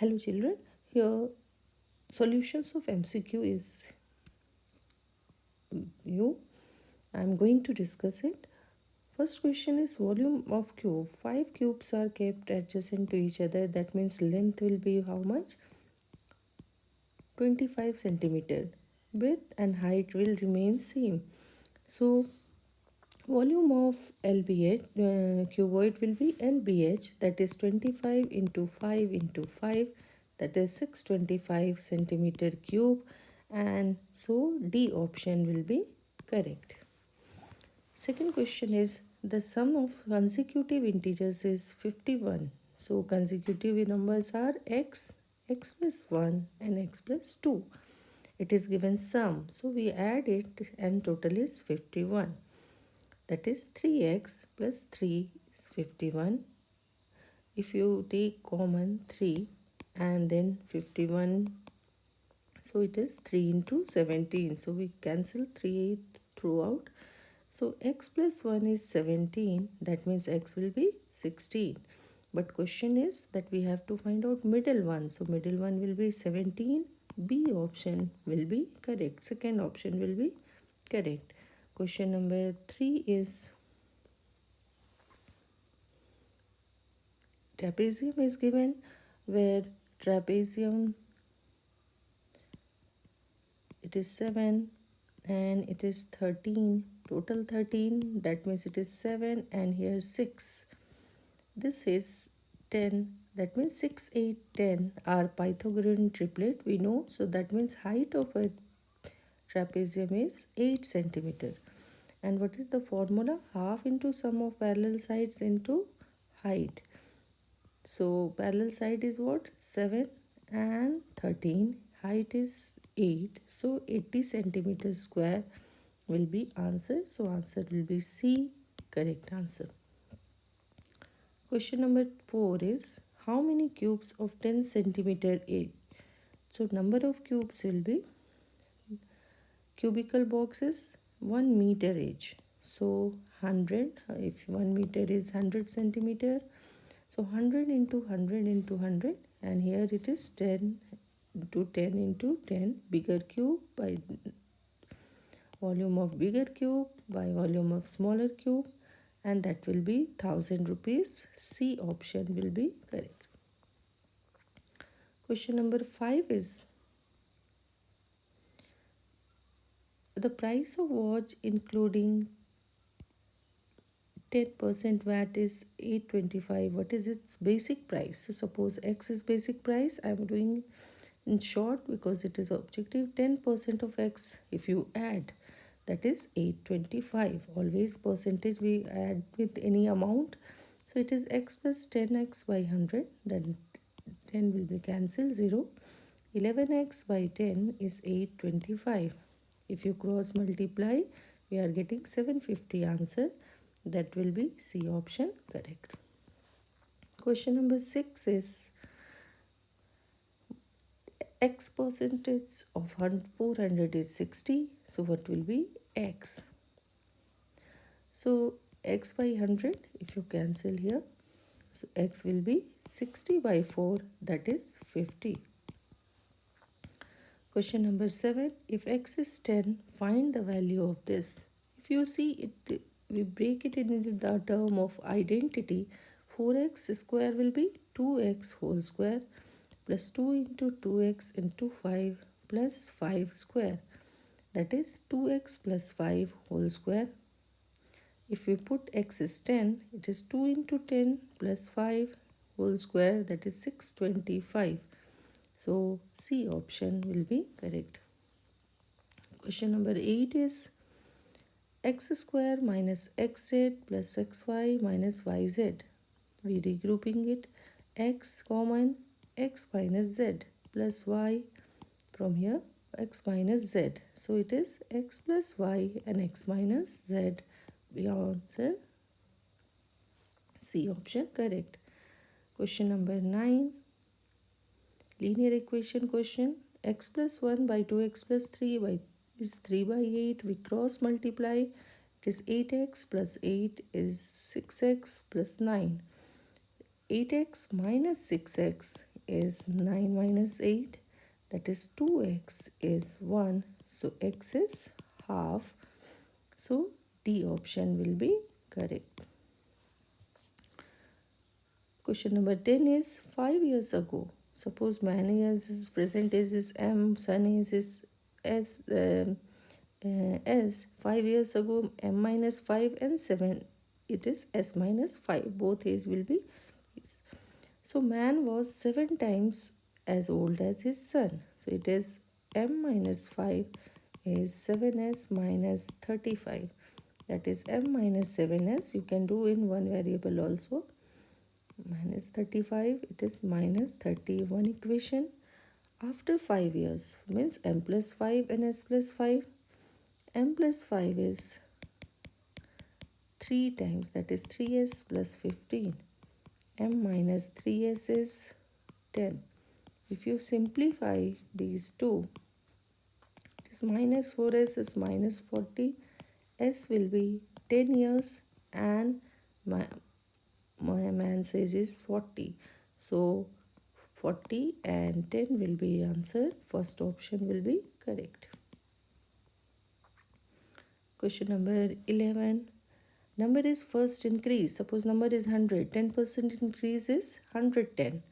Hello children, here solutions of MCQ is you. I am going to discuss it. First question is volume of cube. Five cubes are kept adjacent to each other. That means length will be how much? 25 centimeter. Width and height will remain same. So volume of LBH uh, cuboid will be LBH that is 25 into 5 into 5 that is 625 centimeter cube and so D option will be correct. Second question is the sum of consecutive integers is 51. So consecutive numbers are x, x plus 1 and x plus 2. It is given sum. So we add it and total is 51 that is 3x plus 3 is 51 if you take common 3 and then 51 so it is 3 into 17 so we cancel 3 throughout. So x plus 1 is 17 that means x will be 16 but question is that we have to find out middle one. So middle one will be 17 b option will be correct. Second option will be correct Question number 3 is trapezium is given where trapezium it is 7 and it is 13 total 13 that means it is 7 and here 6 this is 10 that means 6 8 10 are pythagorean triplet we know. So that means height of a trapezium is 8 centimeter and what is the formula? Half into sum of parallel sides into height. So parallel side is what? 7 and 13 height is 8 so 80 centimeter square will be answer. So answer will be c. Correct answer. Question number 4 is how many cubes of 10 centimeter each so number of cubes will be cubical boxes 1 meter each. So 100 uh, if 1 meter is 100 centimeter so 100 into 100 into 100 and here it is 10 into 10 into 10 bigger cube by volume of bigger cube by volume of smaller cube and that will be 1000 rupees. C option will be correct. Question number 5 is the price of watch including 10% VAT is 825 what is its basic price? So suppose x is basic price i'm doing in short because it is objective 10% of x if you add that is 825 always percentage we add with any amount. So it is x plus 10x by 100 then 10 will be cancelled 0 11x by 10 is 825 if you cross multiply we are getting 750 answer. That will be C option correct. Question number 6 is x percentage of 400 is 60 so what will be x? So x by 100 if you cancel here so x will be 60 by 4 that is 50 Question number 7. If x is 10, find the value of this. If you see it, we break it into the term of identity. 4x square will be 2x whole square plus 2 into 2x into 5 plus 5 square. That is 2x plus 5 whole square. If we put x is 10, it is 2 into 10 plus 5 whole square that is 625 so C option will be correct. Question number 8 is x square minus xz plus xy minus yz. We regrouping it x common x minus z plus y from here x minus z. So it is x plus y and x minus z. We answer C option correct. Question number 9 linear equation question x plus 1 by 2x plus 3 by is 3 by 8 we cross multiply. It is 8x plus 8 is 6x plus 9 8x minus 6x is 9 minus 8 that is 2x is 1 so x is half. So D option will be correct. Question number 10 is 5 years ago. Suppose man is present age is M, son is his S, uh, uh, S. 5 years ago M minus 5 and 7 it is S minus 5. Both age will be So man was 7 times as old as his son. So it is M minus 5 is 7S minus 35 that is m minus 7s you can do in one variable also minus 35 it is minus 31 equation. After 5 years means m plus 5 and s plus 5 m plus 5 is 3 times that is 3s plus 15 m minus 3s is 10 if you simplify these two it is minus 4s is minus 40 S will be 10 years and my, man's age is 40. So 40 and 10 will be answered. First option will be correct. Question number 11. Number is first increase. Suppose number is 100. 10% increase is 110.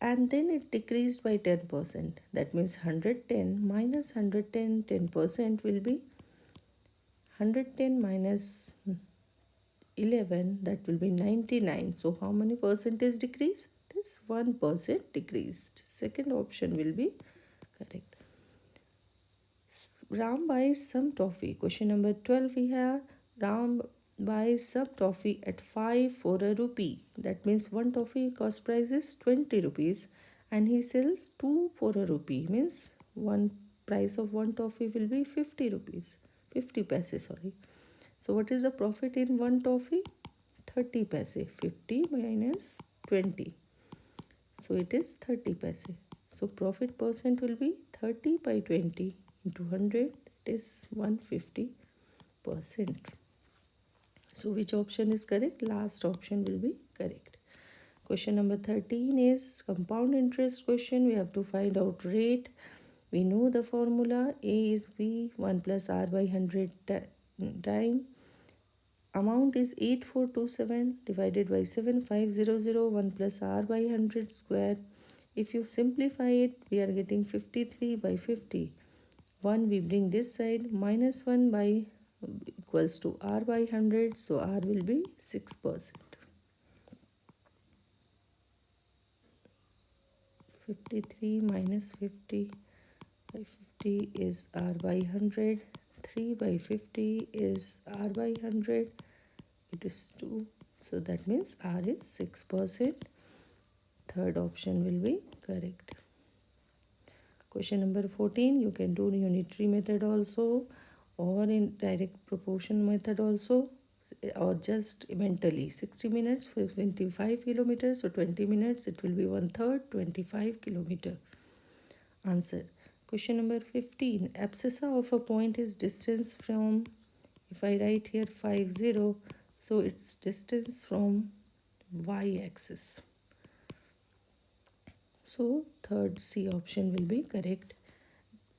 And then it decreased by 10%. That means 110 minus 110, 10% will be 110 minus 11 that will be 99 so how many percent is decrease? It is 1 percent decreased second option will be correct. Ram buys some toffee question number 12 we have. Ram buys some toffee at 5 for a rupee. That means one toffee cost price is 20 rupees and he sells two for a rupee. Means one price of one toffee will be 50 rupees. 50 paise sorry so what is the profit in one toffee? 30 paise 50 minus 20 so it is 30 paise. So profit percent will be 30 by 20 into 100 that is 150 percent. So which option is correct? Last option will be correct. Question number 13 is compound interest question. We have to find out rate. We know the formula. A is v 1 plus r by 100 mm, time amount is 8427 divided by 75001 plus r by 100 square. If you simplify it we are getting 53 by 50 1 we bring this side minus 1 by equals to r by 100 so r will be 6 percent. 53 minus 50 by 50 is r by 100 3 by 50 is r by 100 it is 2 so that means r is 6 percent. Third option will be correct. Question number 14 you can do unitary method also or in direct proportion method also or just mentally. 60 minutes for 25 kilometers so 20 minutes it will be one third 25 kilometer. Answer Question number 15. Abscissa of a point is distance from, if I write here 5, 0, so it's distance from y-axis. So third C option will be correct.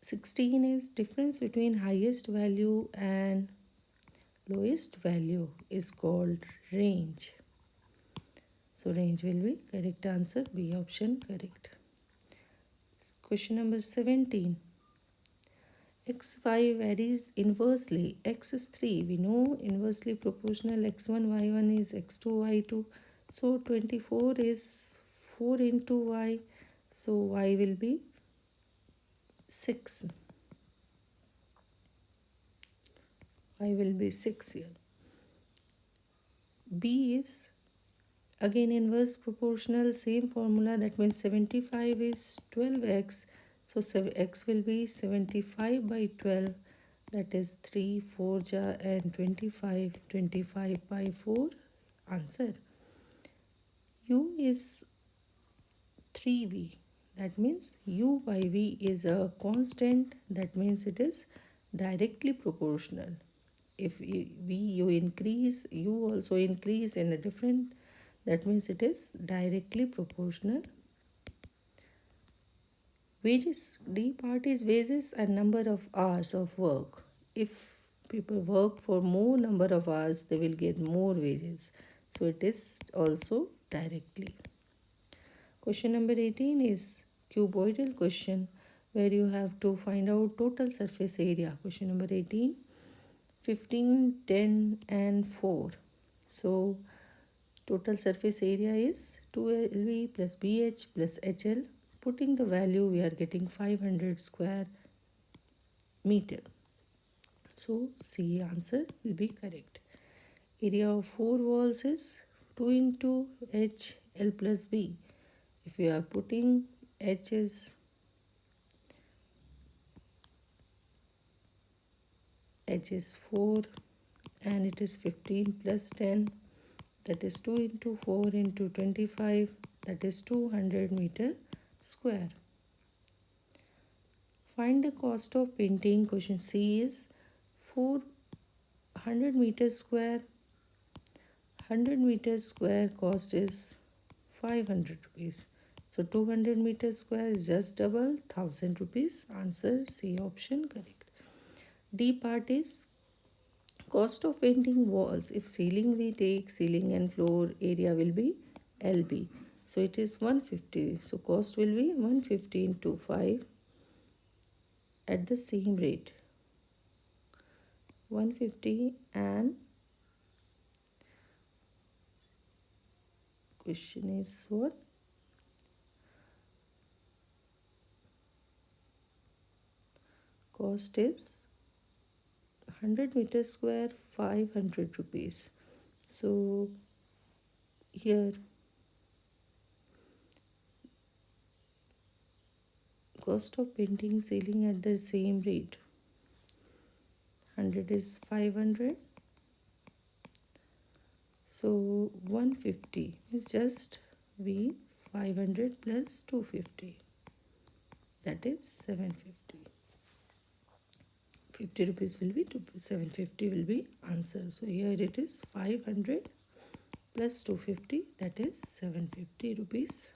16 is difference between highest value and lowest value is called range. So range will be correct answer. B option correct. Question number 17. xy varies inversely. x is 3. We know inversely proportional x1, y1 is x2, y2. So 24 is 4 into y. So y will be 6. y will be 6 here. b is again inverse proportional same formula that means 75 is 12x so x will be 75 by 12 that is 3 4 ja and 25 25 by 4 answer. U is 3v that means u by v is a constant that means it is directly proportional. If v you increase u also increase in a different that means it is directly proportional. Wages d part is wages and number of hours of work. If people work for more number of hours they will get more wages. So it is also directly. Question number 18 is cuboidal question where you have to find out total surface area. Question number 18 15 10 and 4 so total surface area is 2lv plus bh plus hl putting the value we are getting 500 square meter. So c answer will be correct. Area of four walls is 2 into h l plus b. If we are putting h is h is 4 and it is 15 plus 10 that is 2 into 4 into 25 that is 200 meter square. Find the cost of painting. Question C is 400 meter square. 100 meter square cost is 500 rupees. So 200 meter square is just double 1000 rupees. Answer C option correct. D part is cost of painting walls. If ceiling we take ceiling and floor area will be LB so it is 150 so cost will be 150 into 5 at the same rate. 150 and question is what? Cost is 100 meter square 500 rupees. So here cost of painting ceiling at the same rate. 100 is 500 so 150 is just v 500 plus 250 that is 750 50 rupees will be 750 will be answer so here it is 500 plus 250 that is 750 rupees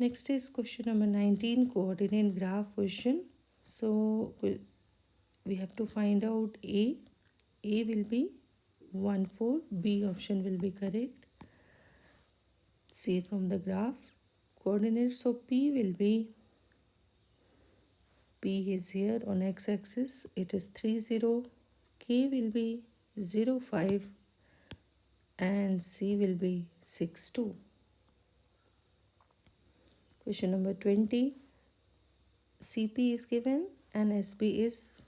Next is question number 19 coordinate graph question. So we have to find out A. A will be 1 4. B option will be correct. See from the graph. Coordinates of P will be P is here on x-axis. It is 3 0. K will be 0 5 and C will be 6 2. Question number 20. CP is given and SP is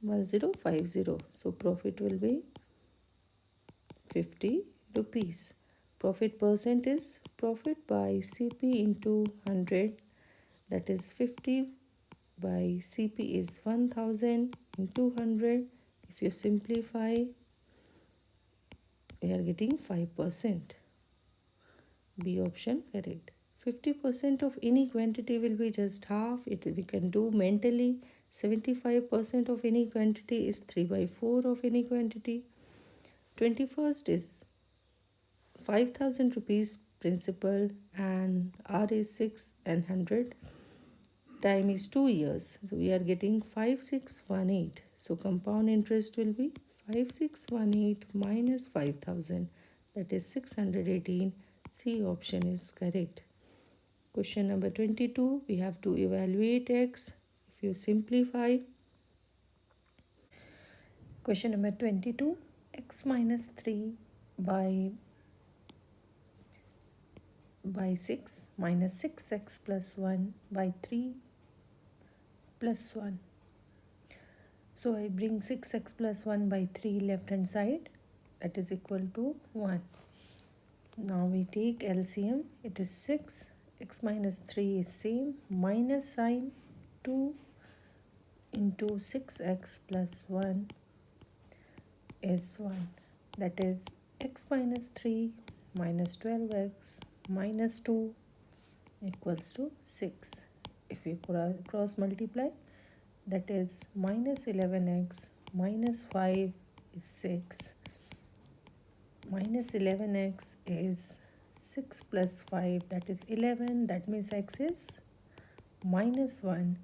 1050. So profit will be 50 rupees. Profit percent is profit by CP into 100 that is 50 by CP is 1000 into 100. If you simplify, we are getting 5%. B option correct. 50% of any quantity will be just half. It we can do mentally. 75% of any quantity is 3 by 4 of any quantity. 21st is 5000 rupees principal and R is 6 and 100 time is 2 years. So we are getting 5618. So compound interest will be 5618 minus 5000 that is 618. C option is correct. Question number 22, we have to evaluate x. If you simplify, question number 22, x minus 3 by by 6 minus 6x plus 1 by 3 plus 1. So I bring 6x plus 1 by 3 left hand side. That is equal to 1. So now we take LCM it is 6 x minus 3 is same. Minus sign 2 into 6x plus 1 is 1 that is x minus 3 minus 12x minus 2 equals to 6 if we cross multiply that is minus 11x minus 5 is 6 minus 11x is 6 plus 5 that is 11 that means x is minus 1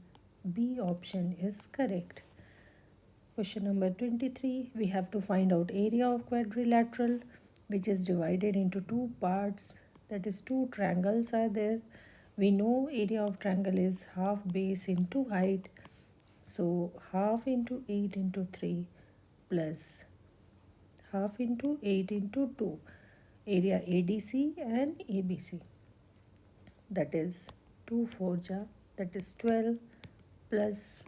B option is correct. Question number 23 we have to find out area of quadrilateral which is divided into two parts that is two triangles are there. We know area of triangle is half base into height. So half into 8 into 3 plus half into 8 into 2 area ADC and ABC that is 2 4 ja that is 12 plus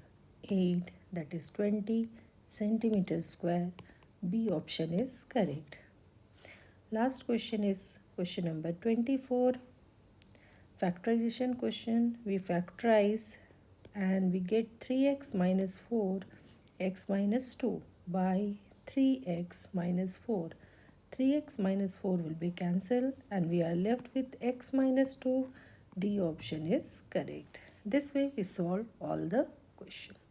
8 that is 20 centimeter square. B option is correct. Last question is question number 24. Factorization question. We factorize and we get 3x minus 4 x minus 2 by 3x minus 4. 3x minus 4 will be cancelled and we are left with x minus 2. D option is correct. This way we solve all the questions.